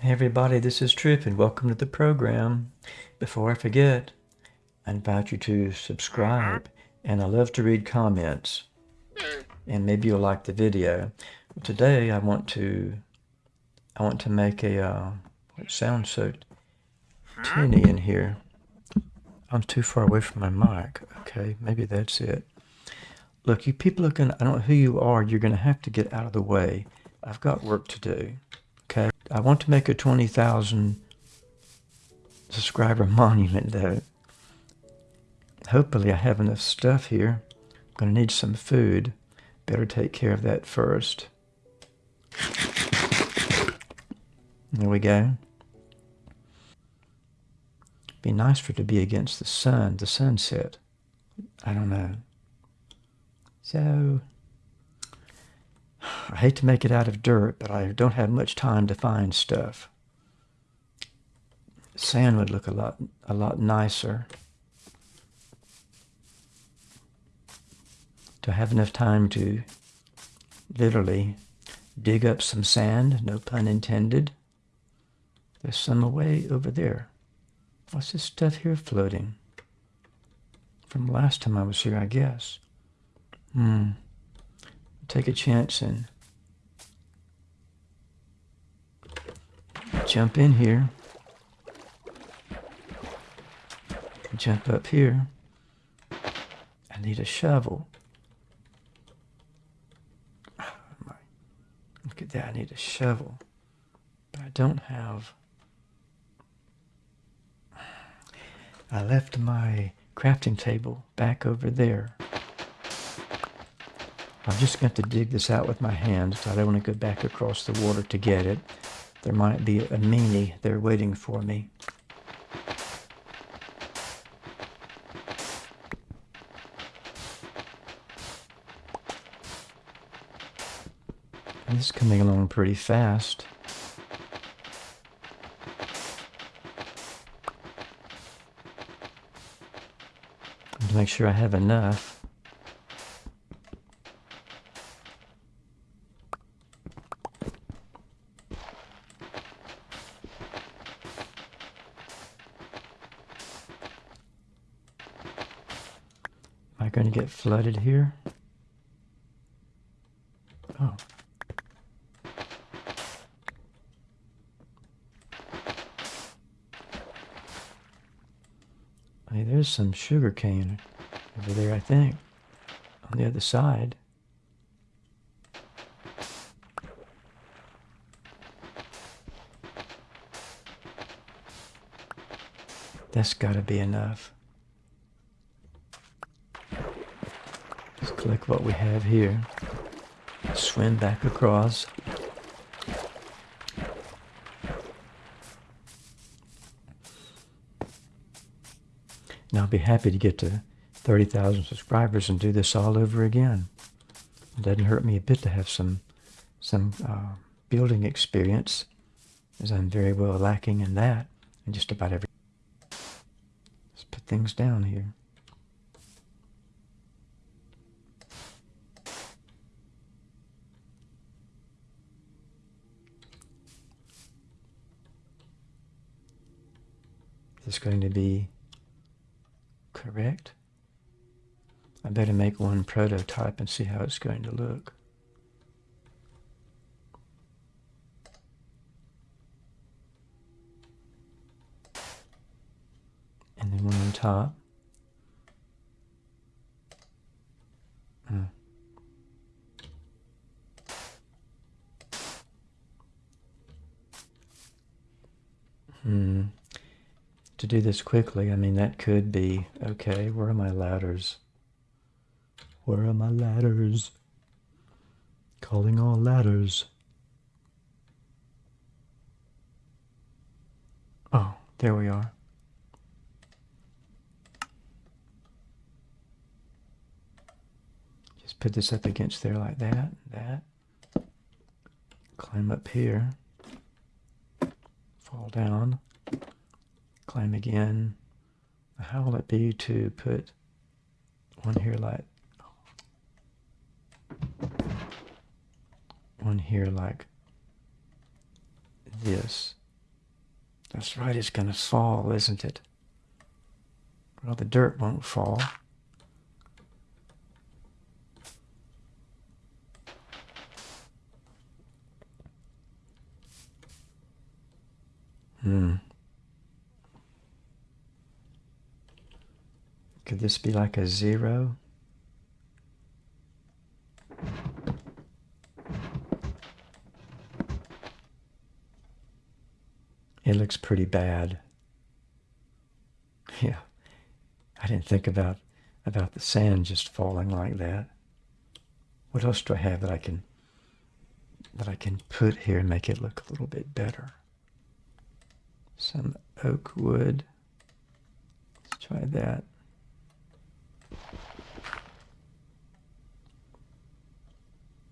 Hey everybody, this is Trip and welcome to the program. Before I forget, I invite you to subscribe and I love to read comments and maybe you'll like the video. Today I want to I want to make a uh, it sounds so tinny in here. I'm too far away from my mic. Okay, maybe that's it. Look, you people are gonna I don't know who you are, you're gonna have to get out of the way. I've got work to do. I want to make a 20,000 subscriber monument though. Hopefully I have enough stuff here. I'm going to need some food. Better take care of that first. There we go. Be nice for it to be against the sun, the sunset. I don't know. So, I hate to make it out of dirt, but I don't have much time to find stuff. Sand would look a lot, a lot nicer. Do I have enough time to literally dig up some sand? No pun intended. There's some away over there. What's this stuff here floating? From last time I was here, I guess. Hmm. Take a chance and jump in here. Jump up here. I need a shovel. Look at that, I need a shovel. But I don't have... I left my crafting table back over there. I'm just going to dig this out with my hands. I don't want to go back across the water to get it. There might be a meanie there waiting for me. This is coming along pretty fast. Make sure I have enough. I going to get flooded here? Oh. Hey, there's some sugar cane over there, I think, on the other side. That's got to be enough. Click what we have here. Swim back across. Now I'll be happy to get to 30,000 subscribers and do this all over again. It doesn't hurt me a bit to have some some uh, building experience, as I'm very well lacking in that, and just about every. Let's put things down here. This going to be correct? I better make one prototype and see how it's going to look. And then one on top. Hmm. Hmm to do this quickly, I mean, that could be, okay, where are my ladders? Where are my ladders? Calling all ladders. Oh, there we are. Just put this up against there like that, that. Climb up here. Fall down climb again. How will it be to put one here like one here like this That's right, it's going to fall, isn't it? Well, the dirt won't fall. Hmm. Could this be like a zero? It looks pretty bad. Yeah. I didn't think about about the sand just falling like that. What else do I have that I can that I can put here and make it look a little bit better? Some oak wood. Let's try that.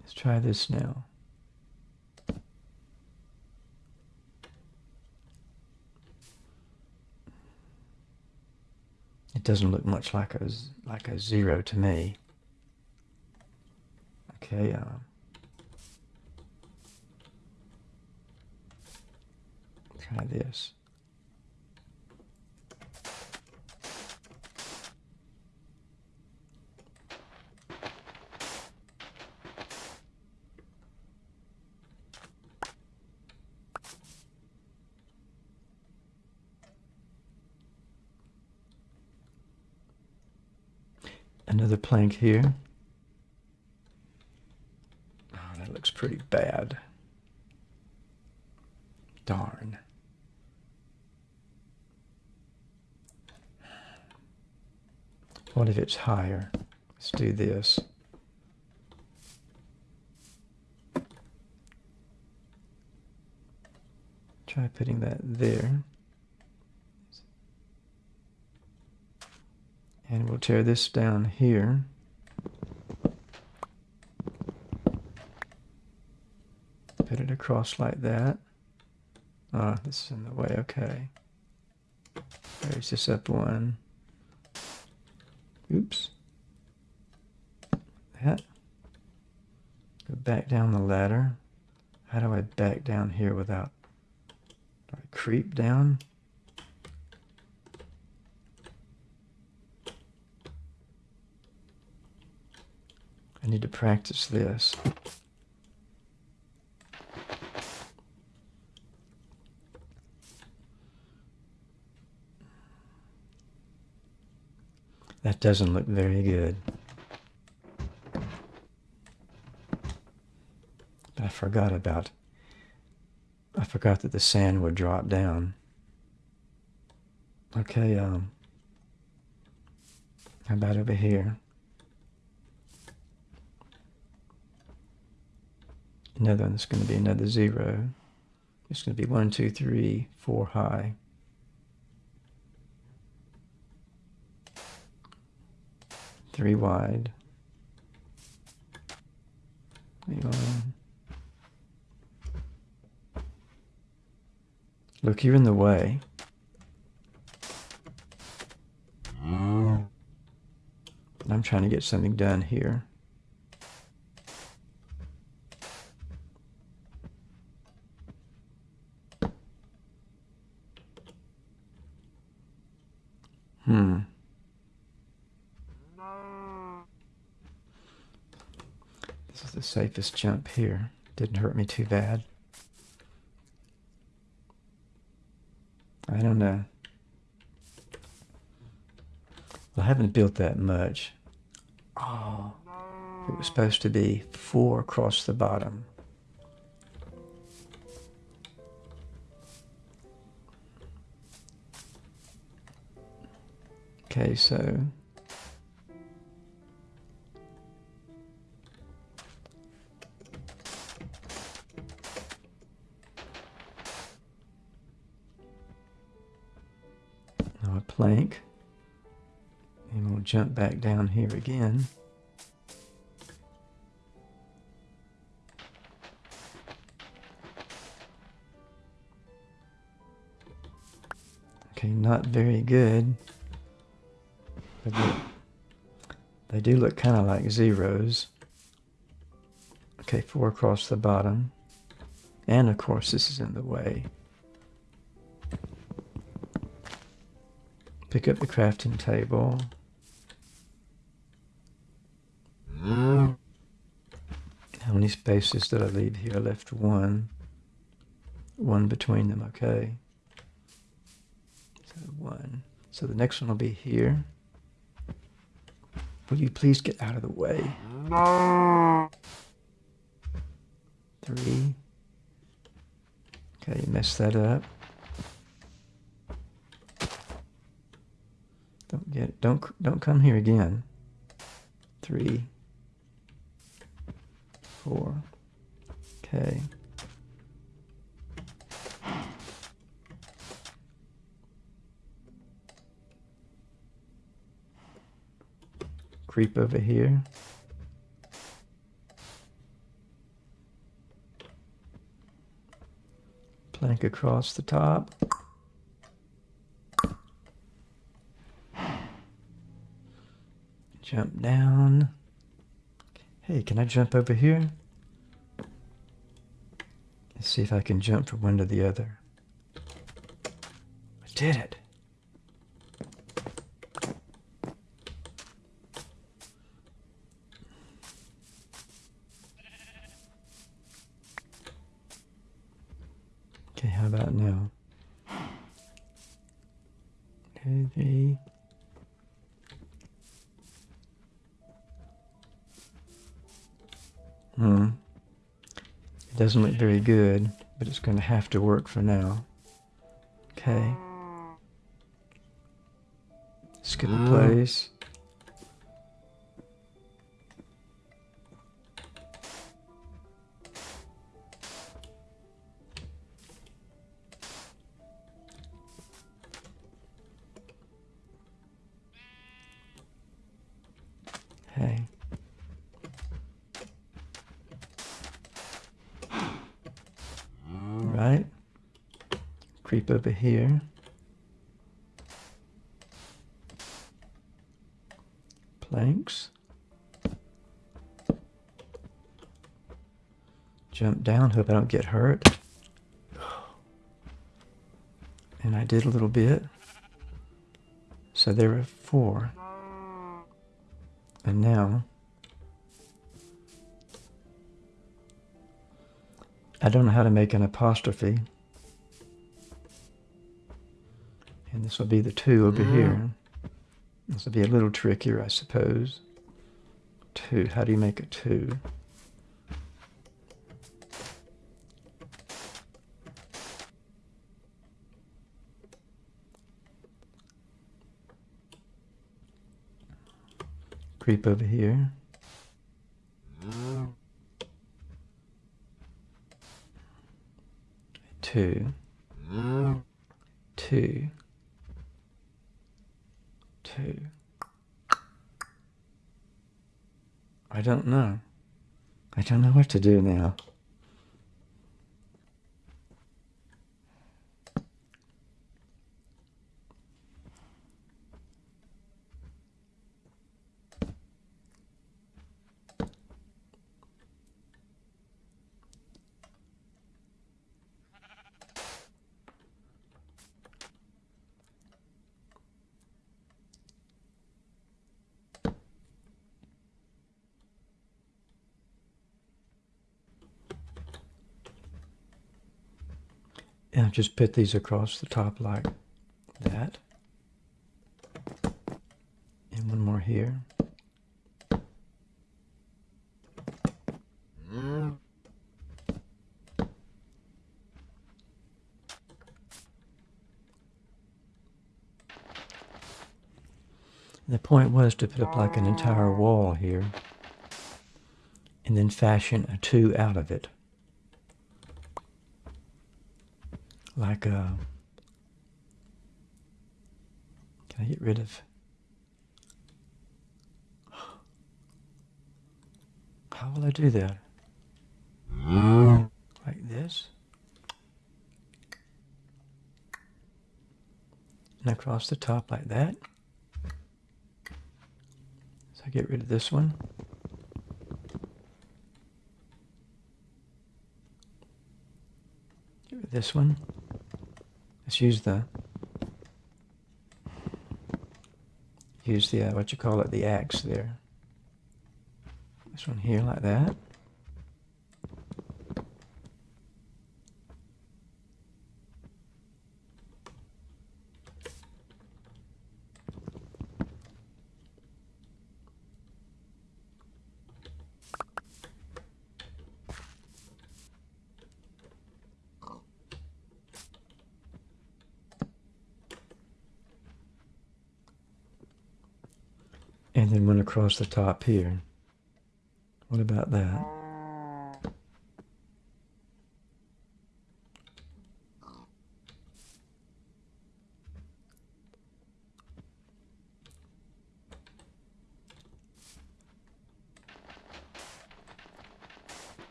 Let's try this now. It doesn't look much like a, like a zero to me. Okay, uh, try this. Another plank here. Oh, that looks pretty bad. Darn. What if it's higher? Let's do this. Try putting that there. And we'll tear this down here. Put it across like that. Ah, this is in the way, okay. Raise this up one. Oops. That. Go back down the ladder. How do I back down here without... Do I creep down? I need to practice this. That doesn't look very good. But I forgot about, I forgot that the sand would drop down. Okay, um, how about over here? Another one's going to be another zero. It's going to be one, two, three, four high. Three wide. Look, you're in the way. Mm. I'm trying to get something done here. Hmm. This safest jump here. Didn't hurt me too bad. I don't know. Well, I haven't built that much. Oh, it was supposed to be four across the bottom. Okay, so we'll jump back down here again. Okay, not very good. They do, they do look kind of like zeros. Okay, four across the bottom. And of course this is in the way. pick up the crafting table. How many spaces that I leave here? I left one. One between them, okay. So one. So the next one will be here. Will you please get out of the way? No. Three. Okay, you messed that up. Don't get don't don't come here again. Three. Four. Okay. Creep over here. Plank across the top. Jump down. Hey, can I jump over here? Let's see if I can jump from one to the other. I did it. Doesn't look very good, but it's going to have to work for now. Okay. Skip a uh, place. Over here. Planks. Jump down, hope I don't get hurt. And I did a little bit. So there were four. And now I don't know how to make an apostrophe. This will be the two over mm-hmm. here. This will be a little trickier, I suppose. Two. How do you make a two? Creep over here. Two. Two. Two. I don't know. I don't know what to do now. And just put these across the top like that. And one more here. The point was to put up like an entire wall here and then fashion a two out of it. Like a... Can I get rid of... How will I do that? Mm. Like this? And across the top like that? So I get rid of this one. Get rid of this one. Let's use the use the uh, what you call it the axe there. This one here like that. And then one across the top here. What about that?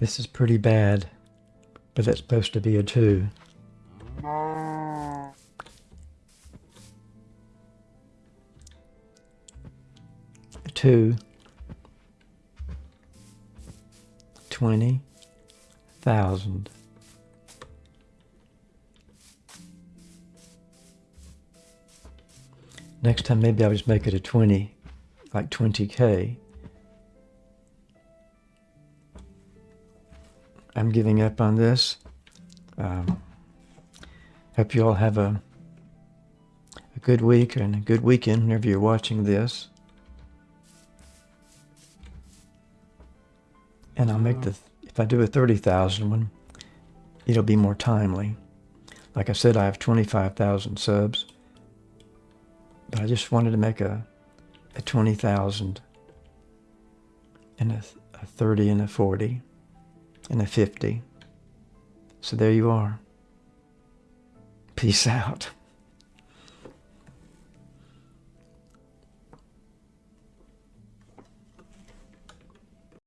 This is pretty bad, but that's supposed to be a 2. A 2. 20,000. Next time maybe I'll just make it a 20, like 20k. I'm giving up on this. Um, hope you all have a, a good week and a good weekend whenever you're watching this. And I'll make the, if I do a 30,000 one, it'll be more timely. Like I said, I have 25,000 subs, but I just wanted to make a, a 20,000 and a, a 30 and a 40 and a 50. So there you are. Peace out.